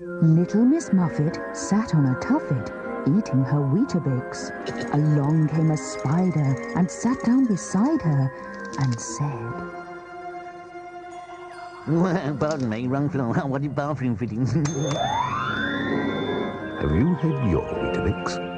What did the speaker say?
Little Miss Muffet sat on a tuffet, eating her Weetabix. Along came a spider and sat down beside her and said, Pardon me, wrong floor. are you bathroom fittings. Have you had your Weetabix?